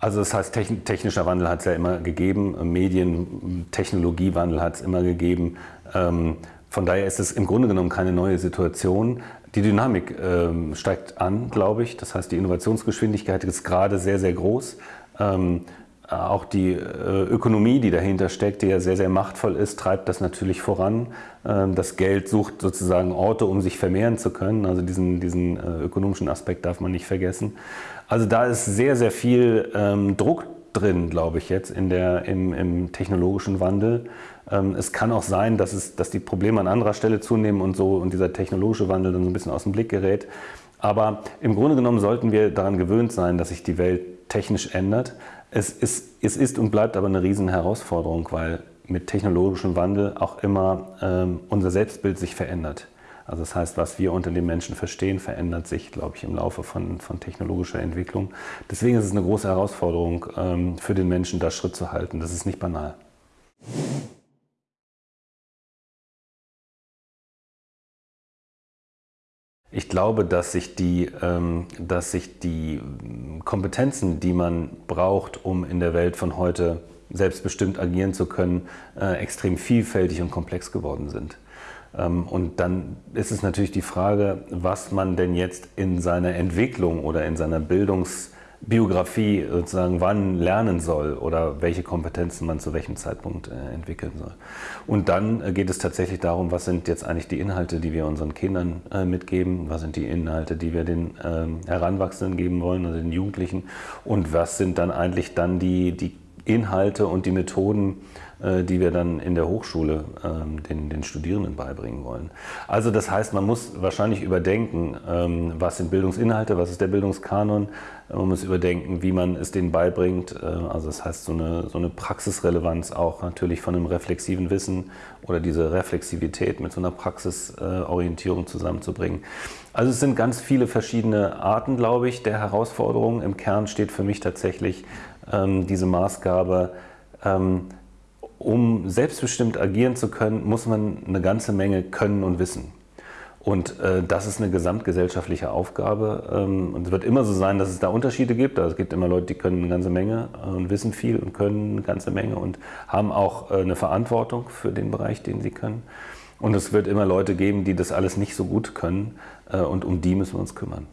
Also das heißt, technischer Wandel hat es ja immer gegeben, Medien, Technologiewandel hat es immer gegeben. Ähm, von daher ist es im Grunde genommen keine neue Situation. Die Dynamik ähm, steigt an, glaube ich. Das heißt, die Innovationsgeschwindigkeit ist gerade sehr, sehr groß. Ähm, auch die äh, Ökonomie, die dahinter steckt, die ja sehr, sehr machtvoll ist, treibt das natürlich voran. das Geld sucht sozusagen Orte, um sich vermehren zu können. Also diesen, diesen äh, ökonomischen Aspekt darf man nicht vergessen. Also da ist sehr, sehr viel ähm, Druck drin, glaube ich jetzt, in der, im, im technologischen Wandel. Ähm, es kann auch sein, dass, es, dass die Probleme an anderer Stelle zunehmen und so und dieser technologische Wandel dann so ein bisschen aus dem Blick gerät. Aber im Grunde genommen sollten wir daran gewöhnt sein, dass sich die Welt technisch ändert. Es ist, es ist und bleibt aber eine riesen Herausforderung, weil mit technologischem Wandel auch immer ähm, unser Selbstbild sich verändert. Also das heißt, was wir unter den Menschen verstehen, verändert sich, glaube ich, im Laufe von, von technologischer Entwicklung. Deswegen ist es eine große Herausforderung ähm, für den Menschen, da Schritt zu halten. Das ist nicht banal. Ich glaube, dass sich, die, ähm, dass sich die Kompetenzen, die man braucht, um in der Welt von heute selbstbestimmt agieren zu können, äh, extrem vielfältig und komplex geworden sind. Ähm, und dann ist es natürlich die Frage, was man denn jetzt in seiner Entwicklung oder in seiner Bildungsbiografie sozusagen wann lernen soll oder welche Kompetenzen man zu welchem Zeitpunkt äh, entwickeln soll. Und dann äh, geht es tatsächlich darum, was sind jetzt eigentlich die Inhalte, die wir unseren Kindern äh, mitgeben, was sind die Inhalte, die wir den ähm, Heranwachsenden geben wollen, also den Jugendlichen und was sind dann eigentlich dann die, die Inhalte und die Methoden, die wir dann in der Hochschule ähm, den, den Studierenden beibringen wollen. Also das heißt, man muss wahrscheinlich überdenken, ähm, was sind Bildungsinhalte, was ist der Bildungskanon, man muss überdenken, wie man es denen beibringt. Äh, also das heißt, so eine, so eine Praxisrelevanz auch natürlich von einem reflexiven Wissen oder diese Reflexivität mit so einer Praxisorientierung zusammenzubringen. Also es sind ganz viele verschiedene Arten, glaube ich, der Herausforderungen. Im Kern steht für mich tatsächlich ähm, diese Maßgabe, um selbstbestimmt agieren zu können, muss man eine ganze Menge können und wissen. Und äh, das ist eine gesamtgesellschaftliche Aufgabe. Ähm, und es wird immer so sein, dass es da Unterschiede gibt. Also es gibt immer Leute, die können eine ganze Menge äh, und wissen viel und können eine ganze Menge und haben auch äh, eine Verantwortung für den Bereich, den sie können. Und es wird immer Leute geben, die das alles nicht so gut können. Äh, und um die müssen wir uns kümmern.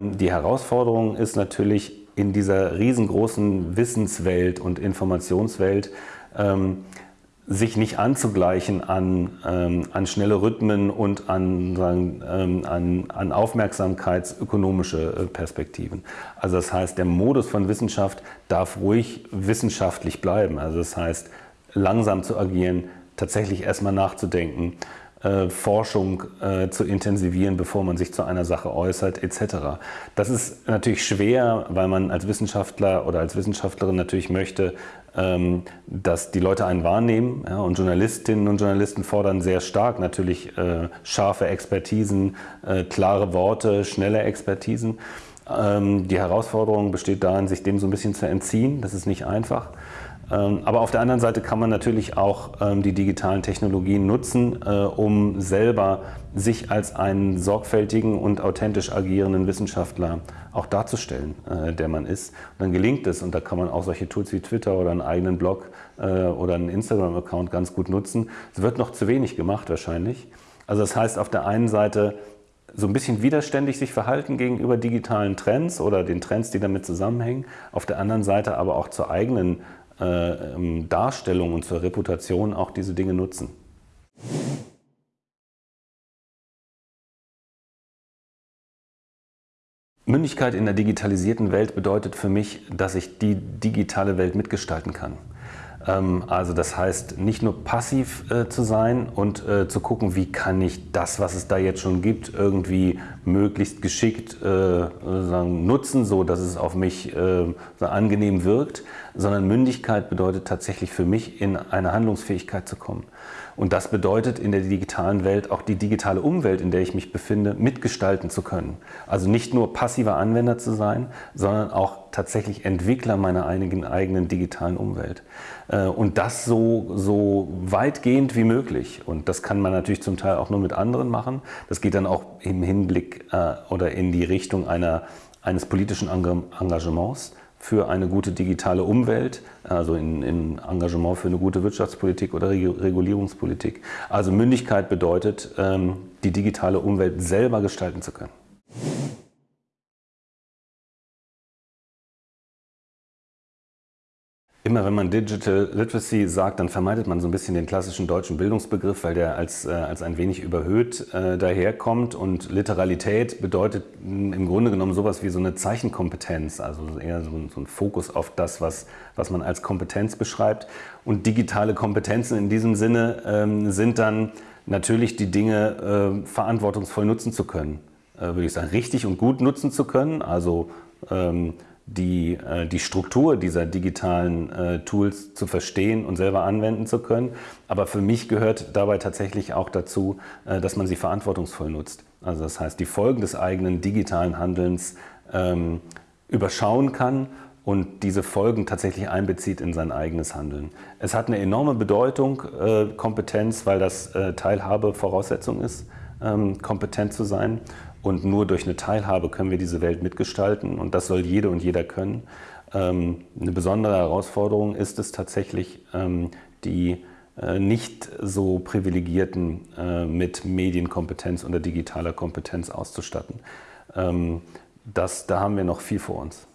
Die Herausforderung ist natürlich in dieser riesengroßen Wissenswelt und Informationswelt, ähm, sich nicht anzugleichen an, ähm, an schnelle Rhythmen und an, sagen, ähm, an, an aufmerksamkeitsökonomische äh, Perspektiven. Also das heißt, der Modus von Wissenschaft darf ruhig wissenschaftlich bleiben. Also das heißt, langsam zu agieren, tatsächlich erstmal nachzudenken, äh, Forschung äh, zu intensivieren, bevor man sich zu einer Sache äußert, etc. Das ist natürlich schwer, weil man als Wissenschaftler oder als Wissenschaftlerin natürlich möchte, ähm, dass die Leute einen wahrnehmen. Ja, und Journalistinnen und Journalisten fordern sehr stark natürlich äh, scharfe Expertisen, äh, klare Worte, schnelle Expertisen. Ähm, die Herausforderung besteht darin, sich dem so ein bisschen zu entziehen. Das ist nicht einfach. Ähm, aber auf der anderen Seite kann man natürlich auch ähm, die digitalen Technologien nutzen, äh, um selber sich als einen sorgfältigen und authentisch agierenden Wissenschaftler auch darzustellen, äh, der man ist. Und dann gelingt es und da kann man auch solche Tools wie Twitter oder einen eigenen Blog äh, oder einen Instagram-Account ganz gut nutzen. Es wird noch zu wenig gemacht wahrscheinlich. Also das heißt auf der einen Seite so ein bisschen widerständig sich verhalten gegenüber digitalen Trends oder den Trends, die damit zusammenhängen. Auf der anderen Seite aber auch zur eigenen äh, ähm, Darstellung und zur Reputation auch diese Dinge nutzen. Mündigkeit in der digitalisierten Welt bedeutet für mich, dass ich die digitale Welt mitgestalten kann. Ähm, also das heißt, nicht nur passiv äh, zu sein und äh, zu gucken, wie kann ich das, was es da jetzt schon gibt, irgendwie möglichst geschickt äh, nutzen, so dass es auf mich äh, angenehm wirkt, sondern Mündigkeit bedeutet tatsächlich für mich, in eine Handlungsfähigkeit zu kommen. Und das bedeutet in der digitalen Welt auch die digitale Umwelt, in der ich mich befinde, mitgestalten zu können. Also nicht nur passiver Anwender zu sein, sondern auch tatsächlich Entwickler meiner eigenen, eigenen digitalen Umwelt. Äh, und das so, so weitgehend wie möglich. Und das kann man natürlich zum Teil auch nur mit anderen machen. Das geht dann auch im Hinblick äh, oder in die Richtung einer, eines politischen Engagements für eine gute digitale Umwelt, also in, in, Engagement für eine gute Wirtschaftspolitik oder Regulierungspolitik. Also Mündigkeit bedeutet, ähm, die digitale Umwelt selber gestalten zu können. Immer wenn man Digital Literacy sagt, dann vermeidet man so ein bisschen den klassischen deutschen Bildungsbegriff, weil der als, äh, als ein wenig überhöht äh, daherkommt. Und Literalität bedeutet im Grunde genommen sowas wie so eine Zeichenkompetenz, also eher so ein, so ein Fokus auf das, was, was man als Kompetenz beschreibt. Und digitale Kompetenzen in diesem Sinne ähm, sind dann natürlich die Dinge äh, verantwortungsvoll nutzen zu können. Äh, würde ich sagen, richtig und gut nutzen zu können, also ähm, die, äh, die Struktur dieser digitalen äh, Tools zu verstehen und selber anwenden zu können. Aber für mich gehört dabei tatsächlich auch dazu, äh, dass man sie verantwortungsvoll nutzt. Also das heißt, die Folgen des eigenen digitalen Handelns ähm, überschauen kann und diese Folgen tatsächlich einbezieht in sein eigenes Handeln. Es hat eine enorme Bedeutung, äh, Kompetenz, weil das äh, Teilhabe Voraussetzung ist, ähm, kompetent zu sein. Und nur durch eine Teilhabe können wir diese Welt mitgestalten und das soll jede und jeder können. Ähm, eine besondere Herausforderung ist es tatsächlich, ähm, die äh, nicht so Privilegierten äh, mit Medienkompetenz oder digitaler Kompetenz auszustatten. Ähm, das, da haben wir noch viel vor uns.